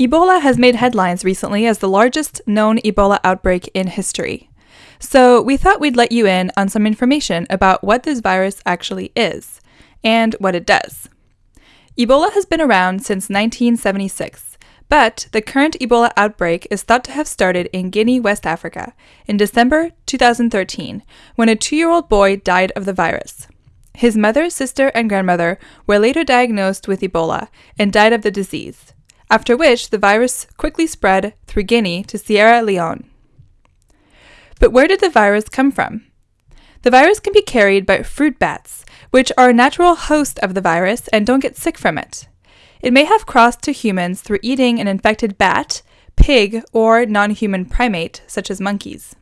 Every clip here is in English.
Ebola has made headlines recently as the largest known Ebola outbreak in history. So, we thought we'd let you in on some information about what this virus actually is and what it does. Ebola has been around since 1976, but the current Ebola outbreak is thought to have started in Guinea, West Africa, in December 2013, when a two year old boy died of the virus. His mother, sister, and grandmother were later diagnosed with Ebola and died of the disease after which the virus quickly spread through Guinea to Sierra Leone. But where did the virus come from? The virus can be carried by fruit bats, which are a natural host of the virus and don't get sick from it. It may have crossed to humans through eating an infected bat, pig, or non human primate, such as monkeys.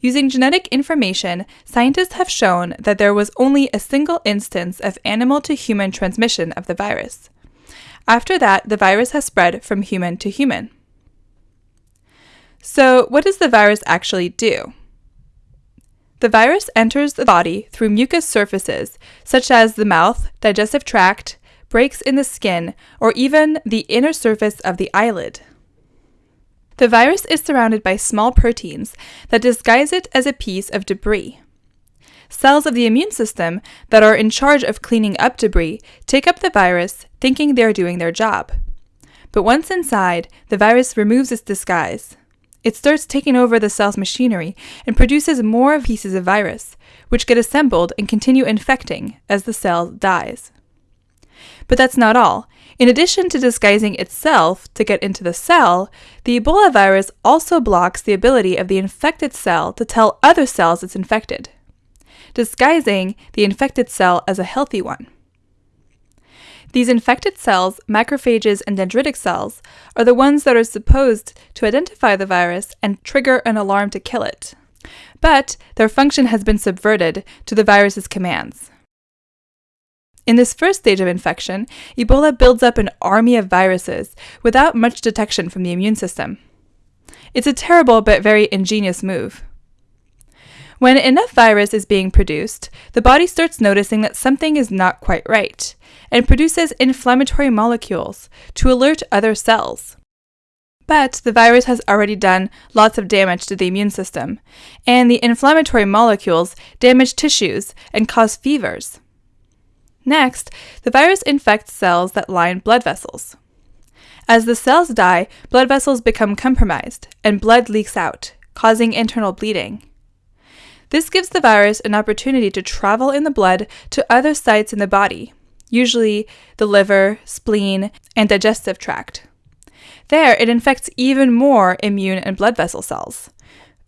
Using genetic information, scientists have shown that there was only a single instance of animal to human transmission of the virus. After that, the virus has spread from human to human. So, what does the virus actually do? The virus enters the body through mucous surfaces, such as the mouth, digestive tract, breaks in the skin, or even the inner surface of the eyelid. The virus is surrounded by small proteins that disguise it as a piece of debris. Cells of the immune system that are in charge of cleaning up debris take up the virus, thinking they are doing their job. But once inside, the virus removes its disguise. It starts taking over the cell's machinery and produces more pieces of virus, which get assembled and continue infecting as the cell dies. But that's not all. In addition to disguising itself to get into the cell, the Ebola virus also blocks the ability of the infected cell to tell other cells it's infected disguising the infected cell as a healthy one. These infected cells, macrophages and dendritic cells, are the ones that are supposed to identify the virus and trigger an alarm to kill it. But their function has been subverted to the virus's commands. In this first stage of infection, Ebola builds up an army of viruses without much detection from the immune system. It's a terrible but very ingenious move. When enough virus is being produced, the body starts noticing that something is not quite right and produces inflammatory molecules to alert other cells. But the virus has already done lots of damage to the immune system, and the inflammatory molecules damage tissues and cause fevers. Next, the virus infects cells that line blood vessels. As the cells die, blood vessels become compromised and blood leaks out, causing internal bleeding. This gives the virus an opportunity to travel in the blood to other sites in the body, usually the liver, spleen, and digestive tract. There, it infects even more immune and blood vessel cells,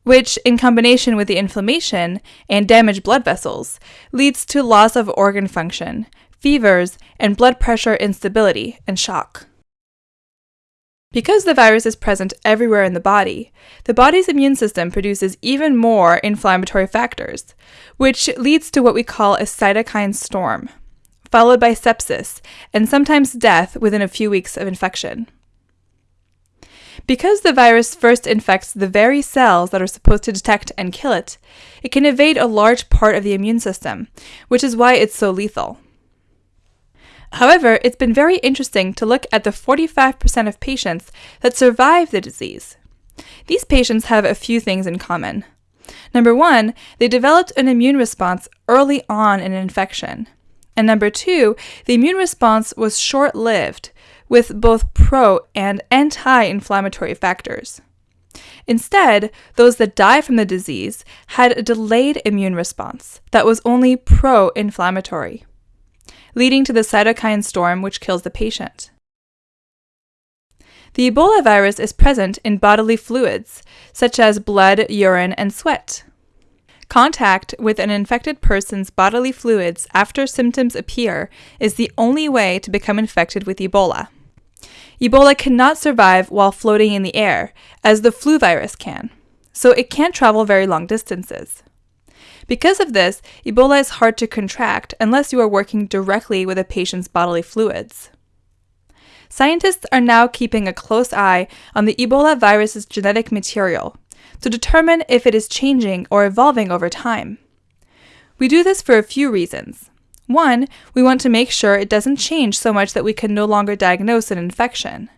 which, in combination with the inflammation and damaged blood vessels, leads to loss of organ function, fevers, and blood pressure instability and shock. Because the virus is present everywhere in the body, the body's immune system produces even more inflammatory factors, which leads to what we call a cytokine storm, followed by sepsis and sometimes death within a few weeks of infection. Because the virus first infects the very cells that are supposed to detect and kill it, it can evade a large part of the immune system, which is why it's so lethal. However, it's been very interesting to look at the 45% of patients that survive the disease. These patients have a few things in common. Number one, they developed an immune response early on in an infection. And number two, the immune response was short lived with both pro and anti inflammatory factors. Instead, those that die from the disease had a delayed immune response that was only pro inflammatory leading to the cytokine storm which kills the patient. The Ebola virus is present in bodily fluids, such as blood, urine, and sweat. Contact with an infected person's bodily fluids after symptoms appear is the only way to become infected with Ebola. Ebola cannot survive while floating in the air, as the flu virus can, so it can't travel very long distances. Because of this, Ebola is hard to contract unless you are working directly with a patient's bodily fluids. Scientists are now keeping a close eye on the Ebola virus's genetic material to determine if it is changing or evolving over time. We do this for a few reasons. One, we want to make sure it doesn't change so much that we can no longer diagnose an infection.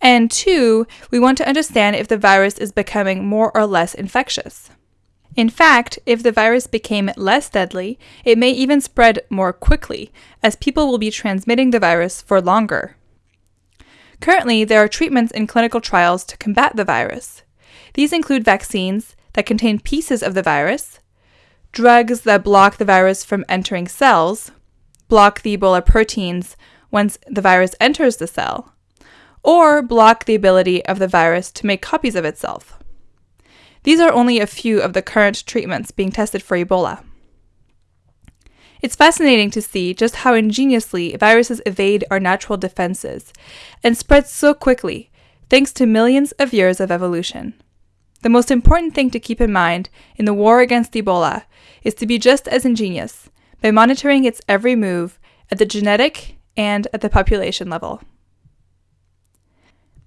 And two, we want to understand if the virus is becoming more or less infectious. In fact, if the virus became less deadly, it may even spread more quickly, as people will be transmitting the virus for longer. Currently, there are treatments in clinical trials to combat the virus. These include vaccines that contain pieces of the virus, drugs that block the virus from entering cells, block the Ebola proteins once the virus enters the cell, or block the ability of the virus to make copies of itself. These are only a few of the current treatments being tested for Ebola. It's fascinating to see just how ingeniously viruses evade our natural defenses and spread so quickly thanks to millions of years of evolution. The most important thing to keep in mind in the war against Ebola is to be just as ingenious by monitoring its every move at the genetic and at the population level.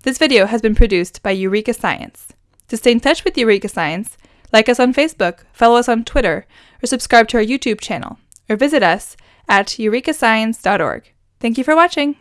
This video has been produced by Eureka Science. To stay in touch with Eureka Science, like us on Facebook, follow us on Twitter, or subscribe to our YouTube channel, or visit us at eurekascience.org. Thank you for watching!